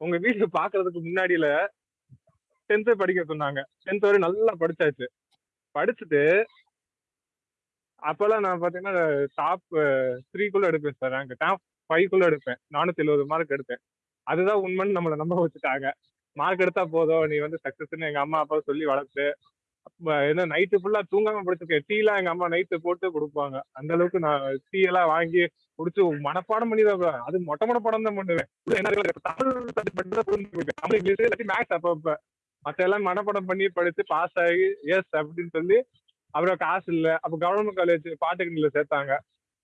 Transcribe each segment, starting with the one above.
உங்க வீடு பாக்குறதுக்கு முன்னாடியில 10த் படிக்க சொன்னாங்க. 10த் வரையும் நல்லா படிச்சாச்சு. படிச்சுட்டு அப்பல்லாம் நான் பாத்தீங்கன்னா டாப் த்ரீக்குள்ள எடுப்பேன் சார் ரேங்க். டாப் ஃபைவ்க்குள்ள எடுப்பேன் நானூத்தி எழுபது மார்க் எடுப்பேன். அதுதான் உண்மைன்னு நம்மள நம்ப வச்சுட்டாங்க. மார்க் எடுத்தா போதும், நீ வந்து சக்சஸ்ன்னு எங்க அம்மா, அப்பா சொல்லி வளர்த்து, என்ன நைட்டு ஃபுல்லா தூங்காம படிச்சிருக்கேன். டீ எல்லாம் எங்க அம்மா நைட்டு போட்டு குடுப்பாங்க. அந்த அளவுக்கு நான் டீ எல்லாம் வாங்கி குடிச்சு மனப்பாடம் பண்ணி தான் அது மொட்டை மனப்பாடம் தான் பண்ணுவேன். என்ன தமிழ் இங்கிலீஷ் இல்லாட்டி அப்பப்ப. மத்த எல்லாம் மனப்பாடம் பண்ணி படிச்சு பாஸ் ஆகி எஸ் அப்படின்னு சொல்லி அப்புறம் காசு இல்ல. அப்ப கவர்மெண்ட் காலேஜ் பாலிடெக்னிக்ல சேர்த்தாங்க.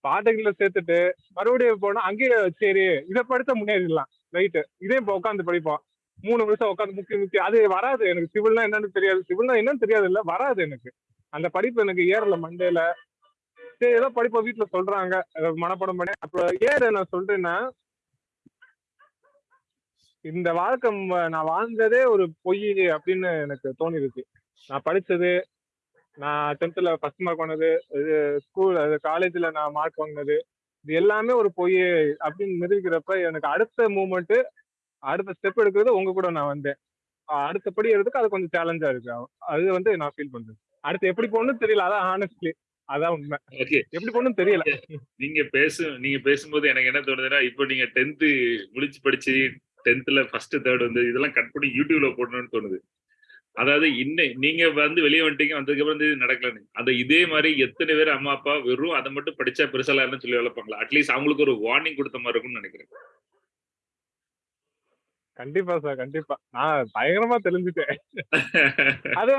பாலிடெக்னிக்ல சேர்த்துட்டு மறுபடியும் போனா அங்கேயே சரி இத படிச்சா முன்னேறிடலாம். நைட்டு இதே இப்ப உட்காந்து படிப்போம். மூணு வருஷம் உட்காந்து முக்கி முக்கி அது வராது எனக்கு. சிவில்னா என்னன்னு தெரியாது. சிவில்னா என்னன்னு தெரியாது இல்ல. வராது எனக்கு. அந்த படிப்பு எனக்கு ஏறல மண்டேல சரி ஏதோ படிப்ப வீட்டுல சொல்றாங்க. மனப்படம் பண்ணி அப்ப ஏற நான் சொல்றேன்னா இந்த வாழ்க்கை நான் வாழ்ந்ததே ஒரு பொய் அப்படின்னு எனக்கு தோணிருச்சு. நான் படிச்சது, நான் 10த்ல ஃபர்ஸ்ட் மார்க் வாங்கினது இது ஸ்கூல் அது காலேஜ்ல நான் மார்க் வாங்கினது இது எல்லாமே ஒரு பொய் அப்படின்னு நிரூபிக்கிறப்ப எனக்கு அடுத்த மூமெண்ட் அடுத்த ஸ்டெப் எடுக்கிறது உங்க கூட நான் வந்தேன். அடுத்த படி எடுக்கிறதுக்கு அது கொஞ்சம் சேலஞ்சா இருக்கு. அது வந்து நான் ஃபீல் பண்றேன். அடுத்து எப்படி போகணும்னு தெரியல. அதான் ஹானஸ்ட்லி. அதான் உண்மை. எப்படி போகணும்னு தெரியல. நீங்க பேசு நீங்க பேசும்போது எனக்கு என்ன தோணுதுன்னா, இப்ப நீங்க 10த் முழிச்சு படிச்சு 10த்ல ஃபர்ஸ்ட், 3 வந்து இதெல்லாம் கட் பண்ணி YouTubeல போடணும்னு தோணுது. அதாவது இன்ன நீங்க வந்து வெளிய வந்துட்டீங்க. வந்ததுக்கப்புறம் வந்து இது நடக்கலன்னு. அந்த இதே மாரி எத்தனை பேர் அம்மா, அப்பா வெறும் அத மட்டும் படிச்சா பெருசாலாயிரும்னு சொல்லி வளர்ப்பாங்களா? அட்லீஸ்ட் அவங்களுக்கு ஒரு வார்னிங் குடுத்த மாரி இருக்கும்னு நெனைக்கிறேன். கண்டிப்பா சார். கண்டிப்பா. நான் பயங்கரமா தெளிஞ்சுட்டேன். அது